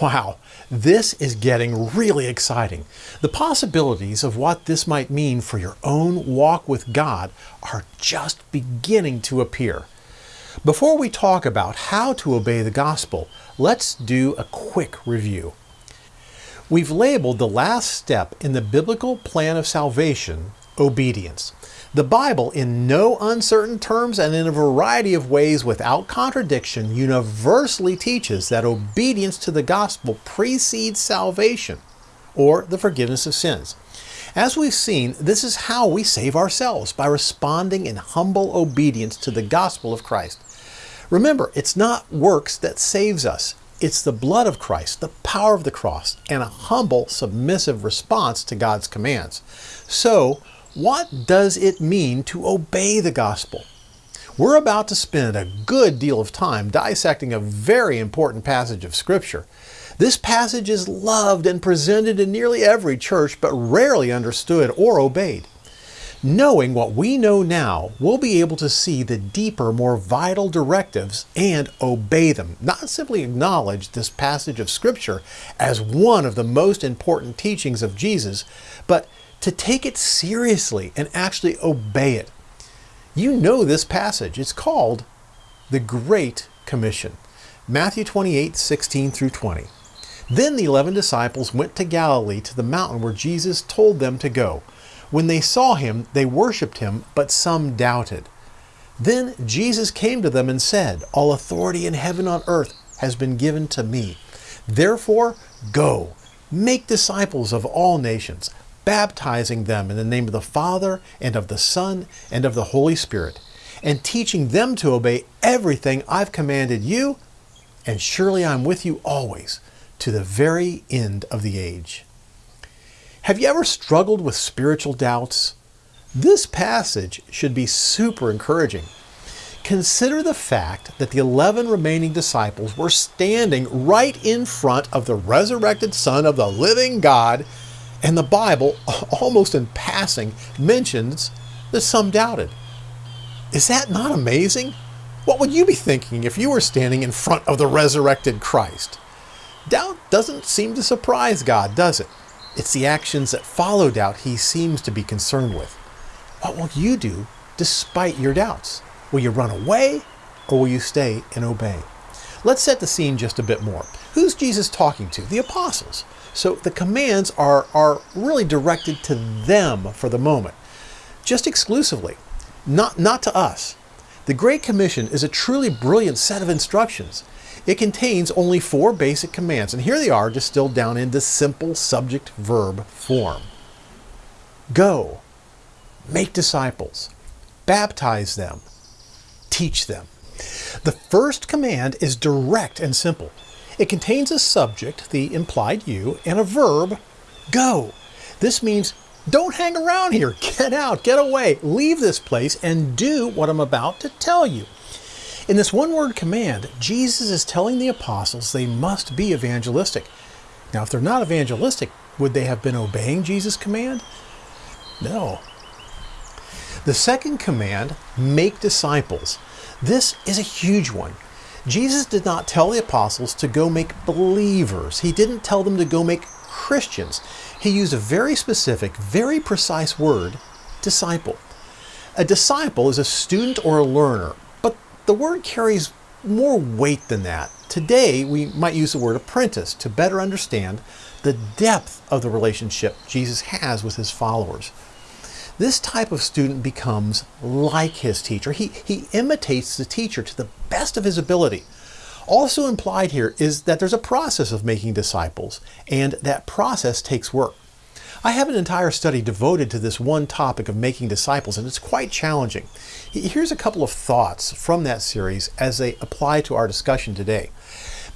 Wow, this is getting really exciting. The possibilities of what this might mean for your own walk with God are just beginning to appear. Before we talk about how to obey the gospel, let's do a quick review. We've labeled the last step in the biblical plan of salvation obedience. The Bible, in no uncertain terms and in a variety of ways without contradiction, universally teaches that obedience to the gospel precedes salvation or the forgiveness of sins. As we've seen, this is how we save ourselves by responding in humble obedience to the gospel of Christ. Remember, it's not works that saves us. It's the blood of Christ, the power of the cross, and a humble, submissive response to God's commands. So, what does it mean to obey the gospel? We're about to spend a good deal of time dissecting a very important passage of Scripture. This passage is loved and presented in nearly every church, but rarely understood or obeyed. Knowing what we know now, we'll be able to see the deeper, more vital directives and obey them, not simply acknowledge this passage of Scripture as one of the most important teachings of Jesus, but to take it seriously and actually obey it. You know this passage. It's called the Great Commission. Matthew 28, 16 through 20. Then the eleven disciples went to Galilee to the mountain where Jesus told them to go. When they saw him, they worshipped him, but some doubted. Then Jesus came to them and said, All authority in heaven and on earth has been given to me. Therefore, go, make disciples of all nations, baptizing them in the name of the Father and of the Son and of the Holy Spirit, and teaching them to obey everything I've commanded you, and surely I'm with you always to the very end of the age. Have you ever struggled with spiritual doubts? This passage should be super encouraging. Consider the fact that the 11 remaining disciples were standing right in front of the resurrected Son of the living God and the Bible, almost in passing, mentions that some doubted. Is that not amazing? What would you be thinking if you were standing in front of the resurrected Christ? Doubt doesn't seem to surprise God, does it? It's the actions that follow doubt he seems to be concerned with. What will you do despite your doubts? Will you run away or will you stay and obey? Let's set the scene just a bit more. Who's Jesus talking to? The apostles. So the commands are, are really directed to them for the moment, just exclusively, not, not to us. The Great Commission is a truly brilliant set of instructions. It contains only four basic commands, and here they are distilled down into simple subject verb form. Go, make disciples, baptize them, teach them. The first command is direct and simple. It contains a subject, the implied you, and a verb, go. This means don't hang around here. Get out, get away, leave this place, and do what I'm about to tell you. In this one word command, Jesus is telling the apostles they must be evangelistic. Now, if they're not evangelistic, would they have been obeying Jesus' command? No. The second command, make disciples. This is a huge one. Jesus did not tell the apostles to go make believers. He didn't tell them to go make Christians. He used a very specific, very precise word, disciple. A disciple is a student or a learner, but the word carries more weight than that. Today, we might use the word apprentice to better understand the depth of the relationship Jesus has with his followers. This type of student becomes like his teacher. He, he imitates the teacher to the best of his ability. Also implied here is that there's a process of making disciples, and that process takes work. I have an entire study devoted to this one topic of making disciples, and it's quite challenging. Here's a couple of thoughts from that series as they apply to our discussion today.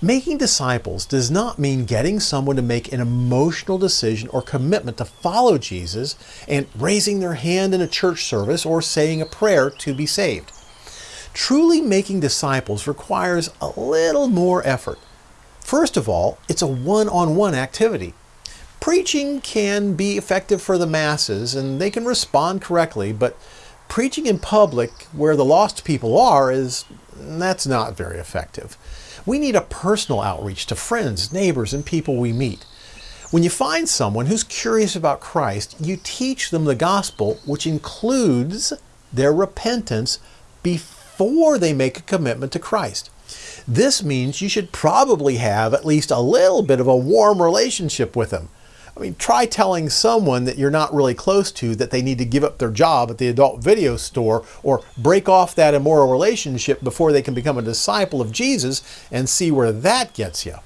Making disciples does not mean getting someone to make an emotional decision or commitment to follow Jesus and raising their hand in a church service or saying a prayer to be saved. Truly making disciples requires a little more effort. First of all, it's a one-on-one activity. Preaching can be effective for the masses and they can respond correctly, but preaching in public where the lost people are is that's not very effective. We need a personal outreach to friends, neighbors, and people we meet. When you find someone who's curious about Christ, you teach them the gospel, which includes their repentance before they make a commitment to Christ. This means you should probably have at least a little bit of a warm relationship with them. I mean, try telling someone that you're not really close to that they need to give up their job at the adult video store or break off that immoral relationship before they can become a disciple of Jesus and see where that gets you.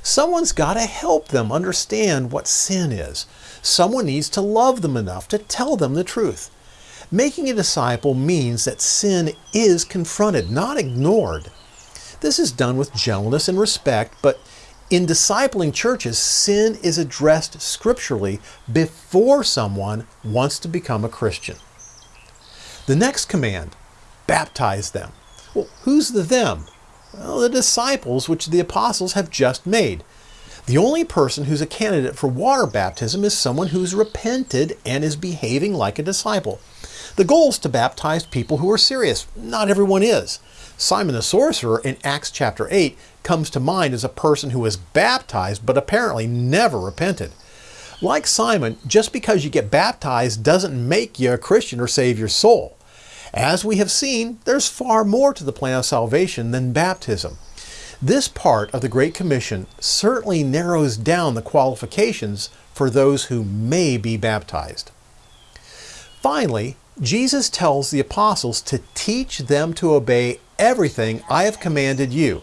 Someone's got to help them understand what sin is. Someone needs to love them enough to tell them the truth. Making a disciple means that sin is confronted, not ignored. This is done with gentleness and respect, but in discipling churches, sin is addressed scripturally before someone wants to become a Christian. The next command, baptize them. Well, who's the them? Well, the disciples which the apostles have just made. The only person who's a candidate for water baptism is someone who's repented and is behaving like a disciple. The goal is to baptize people who are serious. Not everyone is. Simon the sorcerer in Acts chapter 8 comes to mind as a person who was baptized but apparently never repented. Like Simon, just because you get baptized doesn't make you a Christian or save your soul. As we have seen, there's far more to the plan of salvation than baptism. This part of the Great Commission certainly narrows down the qualifications for those who may be baptized. Finally, Jesus tells the apostles to teach them to obey everything I have commanded you.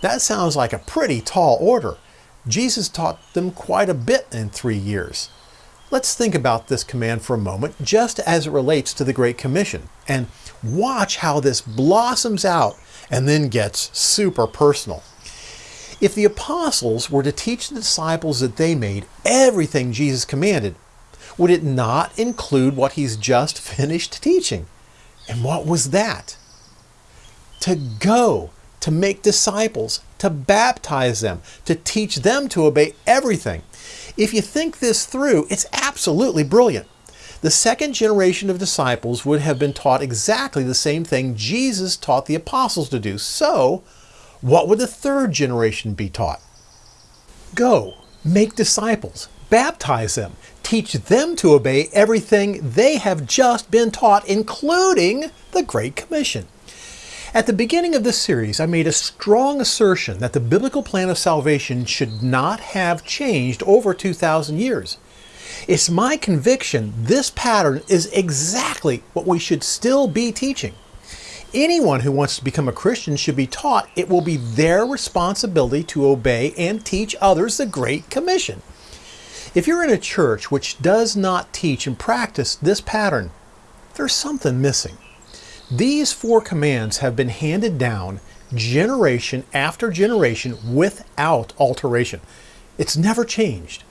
That sounds like a pretty tall order. Jesus taught them quite a bit in three years. Let's think about this command for a moment, just as it relates to the Great Commission, and watch how this blossoms out and then gets super personal. If the apostles were to teach the disciples that they made everything Jesus commanded, would it not include what he's just finished teaching? And what was that? To go, to make disciples, to baptize them, to teach them to obey everything. If you think this through, it's absolutely brilliant. The second generation of disciples would have been taught exactly the same thing Jesus taught the apostles to do. So, what would the third generation be taught? Go, make disciples, baptize them, teach them to obey everything they have just been taught, including the Great Commission. At the beginning of this series, I made a strong assertion that the biblical plan of salvation should not have changed over 2,000 years. It's my conviction this pattern is exactly what we should still be teaching. Anyone who wants to become a Christian should be taught it will be their responsibility to obey and teach others the Great Commission. If you're in a church which does not teach and practice this pattern, there's something missing. These four commands have been handed down generation after generation without alteration. It's never changed.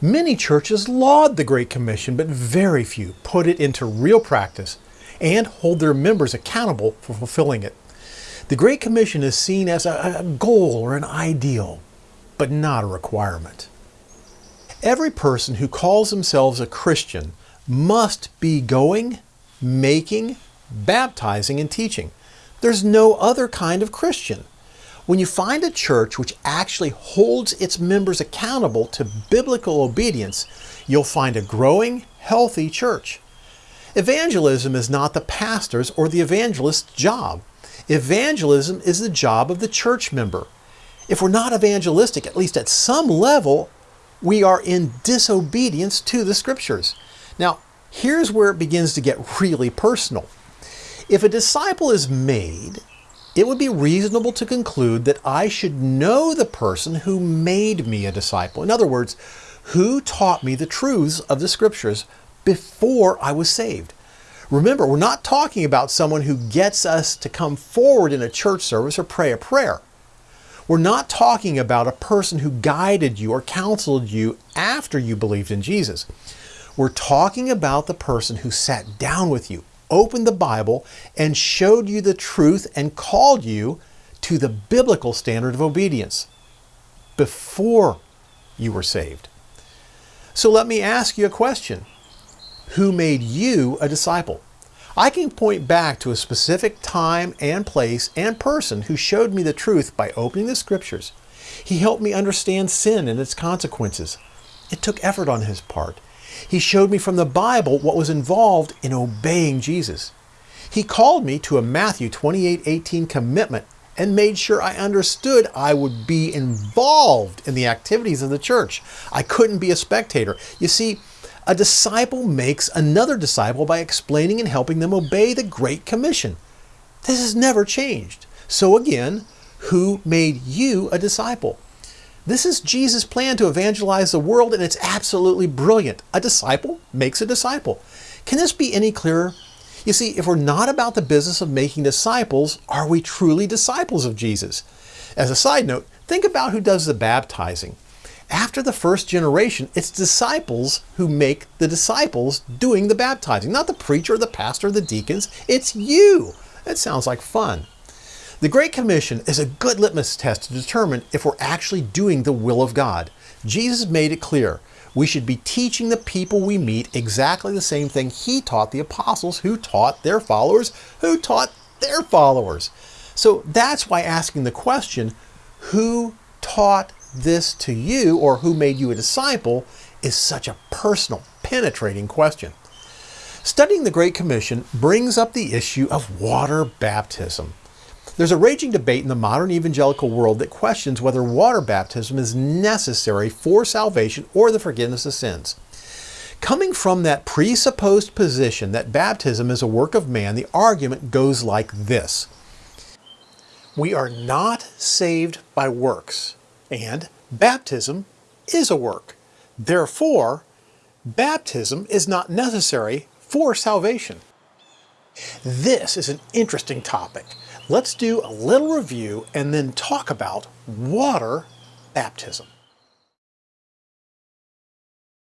Many churches laud the Great Commission, but very few put it into real practice and hold their members accountable for fulfilling it. The Great Commission is seen as a, goal or an ideal, but not a requirement. Every person who calls themselves a Christian must be going, making, baptizing, and teaching. There's no other kind of Christian. When you find a church which actually holds its members accountable to biblical obedience, you'll find a growing, healthy church. Evangelism is not the pastor's or the evangelist's job. Evangelism is the job of the church member. If we're not evangelistic, at least at some level, we are in disobedience to the scriptures. Now, here's where it begins to get really personal. If a disciple is made, it would be reasonable to conclude that I should know the person who made me a disciple. In other words, who taught me the truths of the scriptures before I was saved. Remember, we're not talking about someone who gets us to come forward in a church service or pray a prayer. We're not talking about a person who guided you or counseled you after you believed in Jesus. We're talking about the person who sat down with you, opened the Bible, and showed you the truth and called you to the biblical standard of obedience before you were saved. So let me ask you a question. Who made you a disciple? I can point back to a specific time and place and person who showed me the truth by opening the scriptures. He helped me understand sin and its consequences. It took effort on his part. He showed me from the Bible what was involved in obeying Jesus. He called me to a Matthew 28:18 commitment and made sure I understood I would be involved in the activities of the church. I couldn't be a spectator. You see, a disciple makes another disciple by explaining and helping them obey the Great Commission. This has never changed. So again, who made you a disciple? This is Jesus' plan to evangelize the world, and it's absolutely brilliant. A disciple makes a disciple. Can this be any clearer? You see, if we're not about the business of making disciples, are we truly disciples of Jesus? As a side note, think about who does the baptizing. After the first generation, it's disciples who make the disciples doing the baptizing, not the preacher, the pastor, the deacons. It's you. That sounds like fun. The Great Commission is a good litmus test to determine if we're actually doing the will of God. Jesus made it clear we should be teaching the people we meet exactly the same thing he taught the apostles who taught their followers who taught their followers. So that's why asking the question, who taught this to you or who made you a disciple is such a personal, penetrating question. Studying the Great Commission brings up the issue of water baptism. There's a raging debate in the modern evangelical world that questions whether water baptism is necessary for salvation or the forgiveness of sins. Coming from that presupposed position that baptism is a work of man, the argument goes like this. We are not saved by works, and baptism is a work. Therefore, baptism is not necessary for salvation. This is an interesting topic. Let's do a little review and then talk about water baptism.